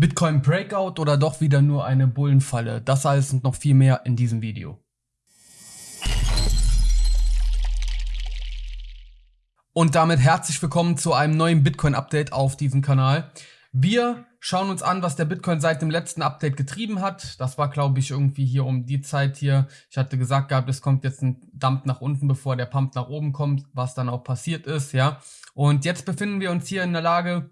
Bitcoin Breakout oder doch wieder nur eine Bullenfalle? Das alles und noch viel mehr in diesem Video. Und damit herzlich willkommen zu einem neuen Bitcoin Update auf diesem Kanal. Wir schauen uns an, was der Bitcoin seit dem letzten Update getrieben hat. Das war, glaube ich, irgendwie hier um die Zeit hier. Ich hatte gesagt gehabt, es kommt jetzt ein Dump nach unten, bevor der Pump nach oben kommt, was dann auch passiert ist, ja. Und jetzt befinden wir uns hier in der Lage,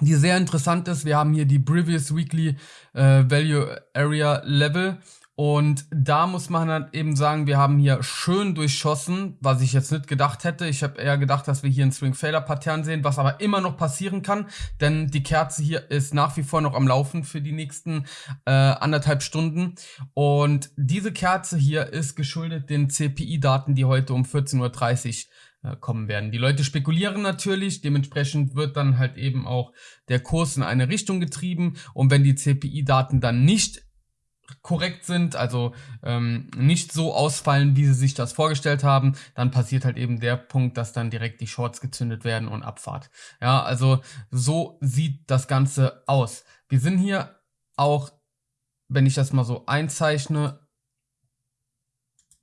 die sehr interessant ist. Wir haben hier die Previous Weekly äh, Value Area Level und da muss man dann eben sagen, wir haben hier schön durchschossen, was ich jetzt nicht gedacht hätte. Ich habe eher gedacht, dass wir hier ein Swing Failure Pattern sehen, was aber immer noch passieren kann, denn die Kerze hier ist nach wie vor noch am Laufen für die nächsten äh, anderthalb Stunden. Und diese Kerze hier ist geschuldet den CPI-Daten, die heute um 14.30 Uhr äh, kommen werden. Die Leute spekulieren natürlich, dementsprechend wird dann halt eben auch der Kurs in eine Richtung getrieben und wenn die CPI-Daten dann nicht korrekt sind, also ähm, nicht so ausfallen, wie sie sich das vorgestellt haben, dann passiert halt eben der Punkt, dass dann direkt die Shorts gezündet werden und Abfahrt. Ja, also so sieht das Ganze aus. Wir sind hier auch, wenn ich das mal so einzeichne,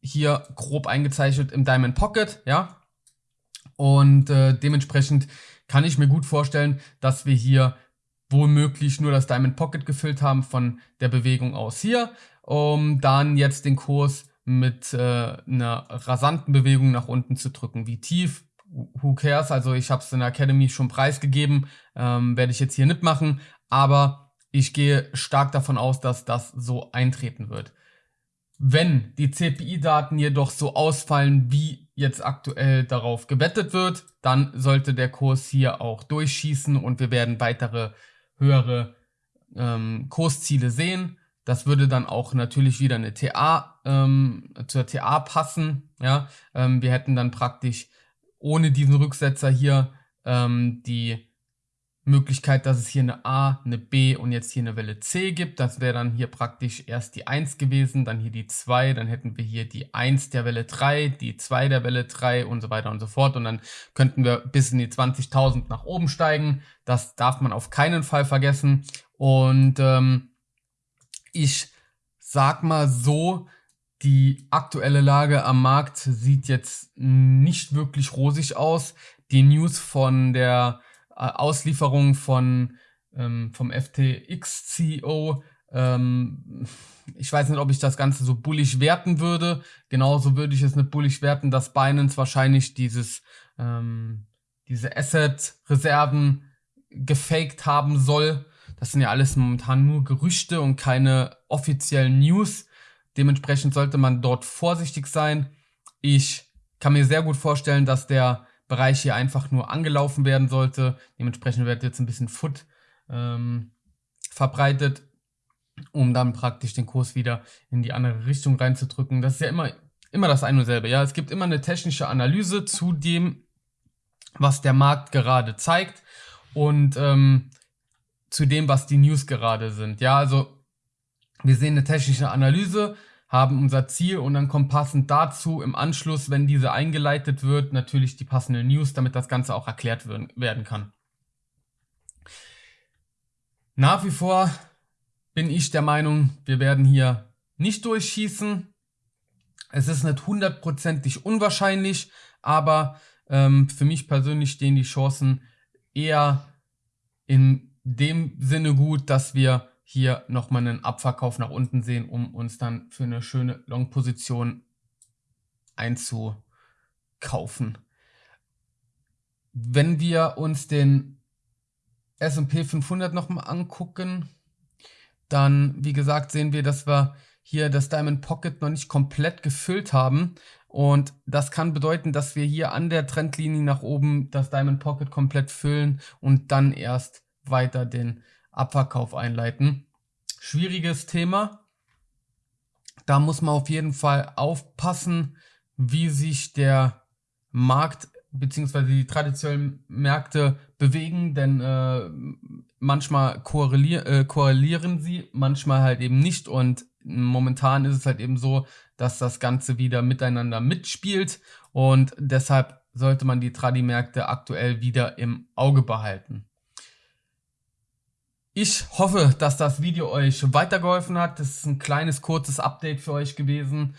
hier grob eingezeichnet im Diamond Pocket, ja, und äh, dementsprechend kann ich mir gut vorstellen, dass wir hier womöglich nur das Diamond Pocket gefüllt haben von der Bewegung aus hier, um dann jetzt den Kurs mit äh, einer rasanten Bewegung nach unten zu drücken. Wie tief, who cares, also ich habe es in der Academy schon preisgegeben, ähm, werde ich jetzt hier nicht machen, aber ich gehe stark davon aus, dass das so eintreten wird. Wenn die CPI-Daten jedoch so ausfallen, wie jetzt aktuell darauf gewettet wird, dann sollte der Kurs hier auch durchschießen und wir werden weitere höhere ähm, Kursziele sehen. Das würde dann auch natürlich wieder eine TA ähm, zur TA passen. Ja, ähm, wir hätten dann praktisch ohne diesen Rücksetzer hier ähm, die Möglichkeit, dass es hier eine A, eine B und jetzt hier eine Welle C gibt. Das wäre dann hier praktisch erst die 1 gewesen, dann hier die 2, dann hätten wir hier die 1 der Welle 3, die 2 der Welle 3 und so weiter und so fort. Und dann könnten wir bis in die 20.000 nach oben steigen. Das darf man auf keinen Fall vergessen. Und ähm, ich sag mal so, die aktuelle Lage am Markt sieht jetzt nicht wirklich rosig aus. Die News von der Auslieferung von, ähm, vom FTX-CEO. Ähm, ich weiß nicht, ob ich das Ganze so bullig werten würde. Genauso würde ich es nicht bullig werten, dass Binance wahrscheinlich dieses, ähm, diese Asset-Reserven gefaked haben soll. Das sind ja alles momentan nur Gerüchte und keine offiziellen News. Dementsprechend sollte man dort vorsichtig sein. Ich kann mir sehr gut vorstellen, dass der Bereich hier einfach nur angelaufen werden sollte. Dementsprechend wird jetzt ein bisschen Foot ähm, verbreitet, um dann praktisch den Kurs wieder in die andere Richtung reinzudrücken. Das ist ja immer, immer das eine und selbe. Ja, es gibt immer eine technische Analyse zu dem, was der Markt gerade zeigt und ähm, zu dem, was die News gerade sind. Ja, also wir sehen eine technische Analyse, haben unser Ziel und dann kommt passend dazu im Anschluss, wenn diese eingeleitet wird, natürlich die passende News, damit das Ganze auch erklärt werden kann. Nach wie vor bin ich der Meinung, wir werden hier nicht durchschießen. Es ist nicht hundertprozentig unwahrscheinlich, aber ähm, für mich persönlich stehen die Chancen eher in dem Sinne gut, dass wir hier nochmal einen Abverkauf nach unten sehen, um uns dann für eine schöne Long-Position einzukaufen. Wenn wir uns den S&P 500 nochmal angucken, dann, wie gesagt, sehen wir, dass wir hier das Diamond Pocket noch nicht komplett gefüllt haben. Und das kann bedeuten, dass wir hier an der Trendlinie nach oben das Diamond Pocket komplett füllen und dann erst weiter den Abverkauf einleiten. Schwieriges Thema. Da muss man auf jeden Fall aufpassen, wie sich der Markt bzw. die traditionellen Märkte bewegen, denn äh, manchmal korrelier äh, korrelieren sie, manchmal halt eben nicht und momentan ist es halt eben so, dass das Ganze wieder miteinander mitspielt und deshalb sollte man die Tradi-Märkte aktuell wieder im Auge behalten. Ich hoffe, dass das Video euch weitergeholfen hat. Das ist ein kleines, kurzes Update für euch gewesen.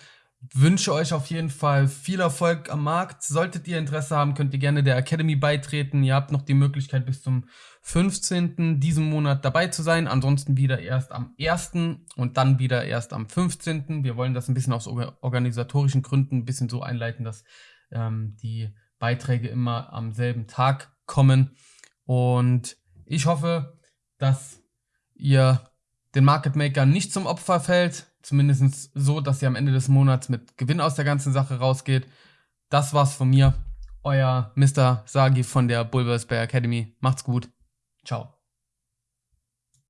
Wünsche euch auf jeden Fall viel Erfolg am Markt. Solltet ihr Interesse haben, könnt ihr gerne der Academy beitreten. Ihr habt noch die Möglichkeit bis zum 15. diesen Monat dabei zu sein. Ansonsten wieder erst am 1. und dann wieder erst am 15. Wir wollen das ein bisschen aus organisatorischen Gründen ein bisschen so einleiten, dass ähm, die Beiträge immer am selben Tag kommen. Und ich hoffe, dass ihr den Market Maker nicht zum Opfer fällt. Zumindest so, dass ihr am Ende des Monats mit Gewinn aus der ganzen Sache rausgeht. Das war's von mir. Euer Mr. Sagi von der Bulbers Bay Academy. Macht's gut. Ciao.